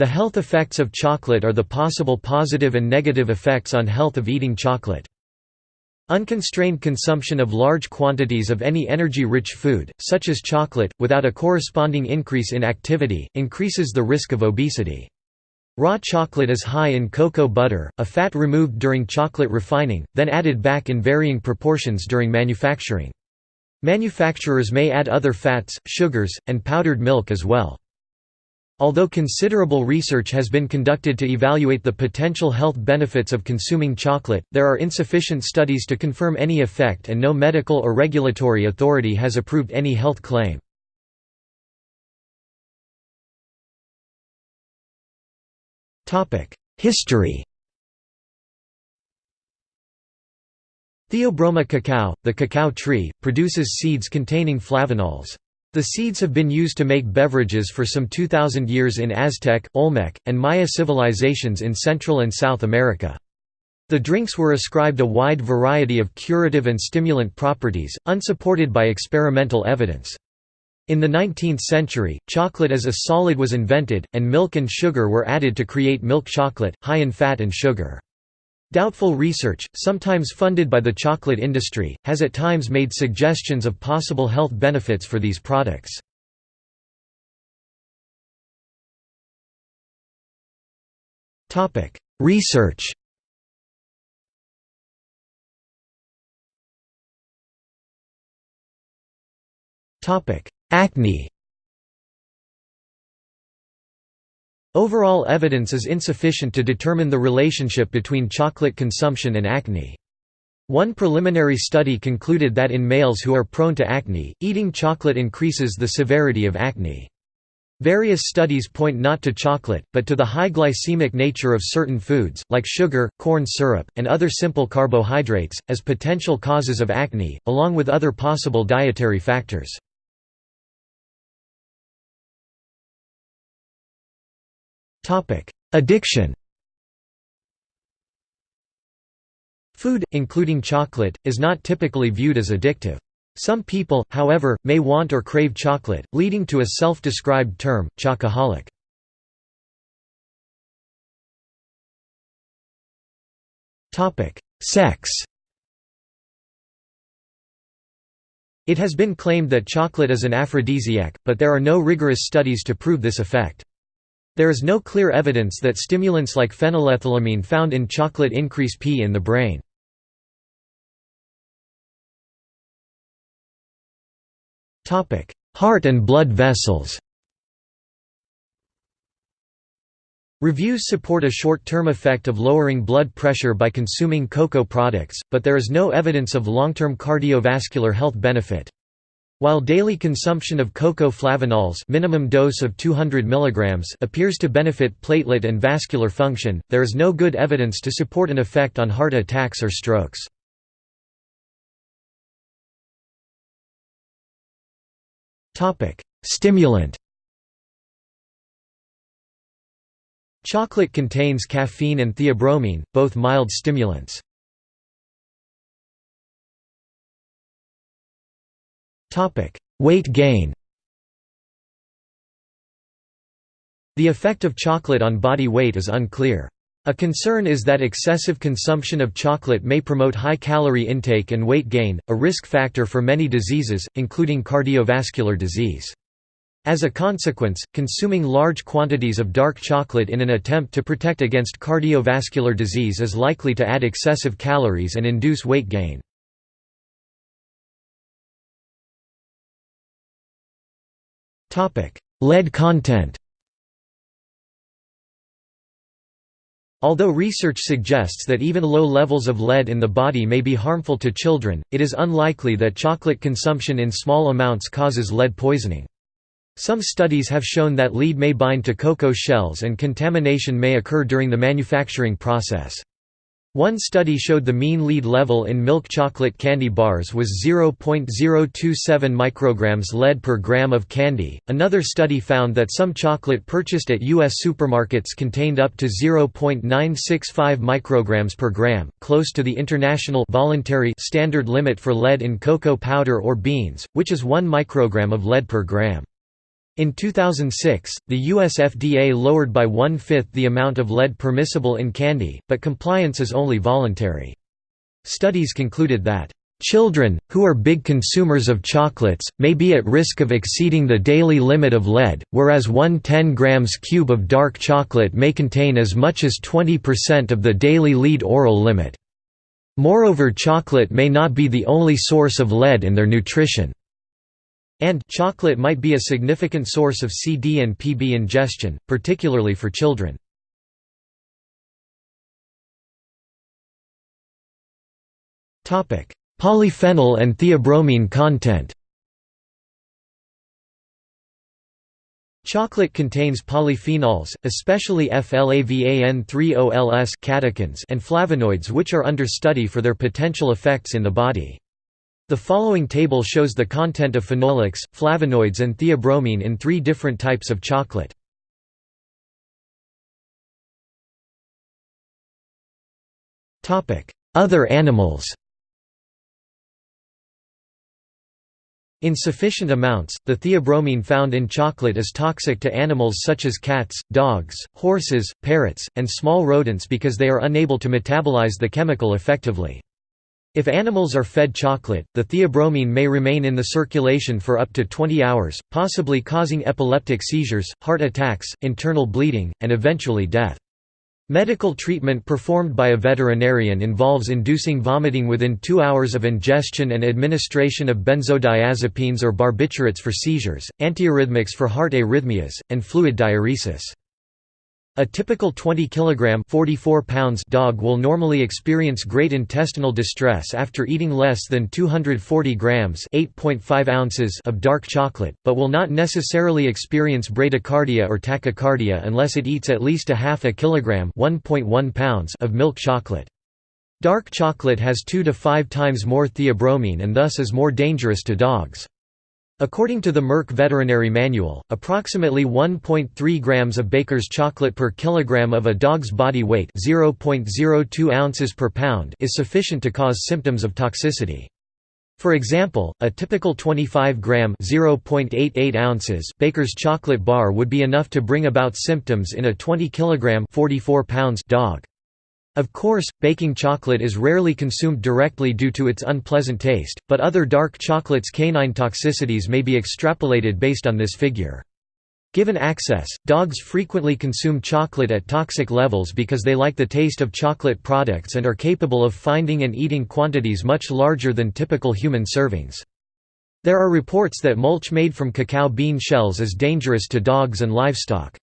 The health effects of chocolate are the possible positive and negative effects on health of eating chocolate. Unconstrained consumption of large quantities of any energy-rich food, such as chocolate, without a corresponding increase in activity, increases the risk of obesity. Raw chocolate is high in cocoa butter, a fat removed during chocolate refining, then added back in varying proportions during manufacturing. Manufacturers may add other fats, sugars, and powdered milk as well. Although considerable research has been conducted to evaluate the potential health benefits of consuming chocolate, there are insufficient studies to confirm any effect and no medical or regulatory authority has approved any health claim. History Theobroma cacao, the cacao tree, produces seeds containing flavanols. The seeds have been used to make beverages for some 2,000 years in Aztec, Olmec, and Maya civilizations in Central and South America. The drinks were ascribed a wide variety of curative and stimulant properties, unsupported by experimental evidence. In the 19th century, chocolate as a solid was invented, and milk and sugar were added to create milk chocolate, high in fat and sugar. Doubtful research, sometimes funded by the chocolate industry, has at times made suggestions of possible health benefits for these products. Research Acne Overall evidence is insufficient to determine the relationship between chocolate consumption and acne. One preliminary study concluded that in males who are prone to acne, eating chocolate increases the severity of acne. Various studies point not to chocolate, but to the high glycemic nature of certain foods, like sugar, corn syrup, and other simple carbohydrates, as potential causes of acne, along with other possible dietary factors. Addiction Food, including chocolate, is not typically viewed as addictive. Some people, however, may want or crave chocolate, leading to a self-described term, chocoholic. Sex It has been claimed that chocolate is an aphrodisiac, but there are no rigorous studies to prove this effect. There is no clear evidence that stimulants like phenylethylamine found in chocolate increase P in the brain. Heart and blood vessels Reviews support a short-term effect of lowering blood pressure by consuming cocoa products, but there is no evidence of long-term cardiovascular health benefit. While daily consumption of cocoa flavanols minimum dose of 200 mg appears to benefit platelet and vascular function, there is no good evidence to support an effect on heart attacks or strokes. Stimulant Chocolate contains caffeine and theobromine, both mild stimulants. Topic: Weight gain. The effect of chocolate on body weight is unclear. A concern is that excessive consumption of chocolate may promote high calorie intake and weight gain, a risk factor for many diseases, including cardiovascular disease. As a consequence, consuming large quantities of dark chocolate in an attempt to protect against cardiovascular disease is likely to add excessive calories and induce weight gain. Lead content Although research suggests that even low levels of lead in the body may be harmful to children, it is unlikely that chocolate consumption in small amounts causes lead poisoning. Some studies have shown that lead may bind to cocoa shells and contamination may occur during the manufacturing process. One study showed the mean lead level in milk chocolate candy bars was 0.027 micrograms lead per gram of candy. Another study found that some chocolate purchased at U.S. supermarkets contained up to 0.965 micrograms per gram, close to the international voluntary standard limit for lead in cocoa powder or beans, which is 1 microgram of lead per gram. In 2006, the US FDA lowered by one-fifth the amount of lead permissible in candy, but compliance is only voluntary. Studies concluded that Children, who are big consumers of chocolates, may be at risk of exceeding the daily limit of lead, whereas one 10 grams cube of dark chocolate may contain as much as 20% of the daily lead oral limit. Moreover chocolate may not be the only source of lead in their nutrition. And chocolate might be a significant source of CD and PB ingestion, particularly for children. Polyphenol and theobromine content Chocolate contains polyphenols, especially FLAVAN3-OLS catechins and flavonoids which are under study for their potential effects in the body. The following table shows the content of phenolics, flavonoids and theobromine in three different types of chocolate. Other animals In sufficient amounts, the theobromine found in chocolate is toxic to animals such as cats, dogs, horses, parrots, and small rodents because they are unable to metabolize the chemical effectively. If animals are fed chocolate, the theobromine may remain in the circulation for up to 20 hours, possibly causing epileptic seizures, heart attacks, internal bleeding, and eventually death. Medical treatment performed by a veterinarian involves inducing vomiting within two hours of ingestion and administration of benzodiazepines or barbiturates for seizures, antiarrhythmics for heart arrhythmias, and fluid diuresis. A typical 20 kg 44 pounds dog will normally experience great intestinal distress after eating less than 240 grams 8.5 ounces of dark chocolate, but will not necessarily experience bradycardia or tachycardia unless it eats at least a half a kilogram 1.1 pounds of milk chocolate. Dark chocolate has 2 to 5 times more theobromine and thus is more dangerous to dogs. According to the Merck Veterinary Manual, approximately 1.3 grams of baker's chocolate per kilogram of a dog's body weight 0.02 ounces per pound is sufficient to cause symptoms of toxicity. For example, a typical 25-gram (0.88 ounces) baker's chocolate bar would be enough to bring about symptoms in a 20-kilogram (44 pounds) dog. Of course, baking chocolate is rarely consumed directly due to its unpleasant taste, but other dark chocolate's canine toxicities may be extrapolated based on this figure. Given access, dogs frequently consume chocolate at toxic levels because they like the taste of chocolate products and are capable of finding and eating quantities much larger than typical human servings. There are reports that mulch made from cacao bean shells is dangerous to dogs and livestock.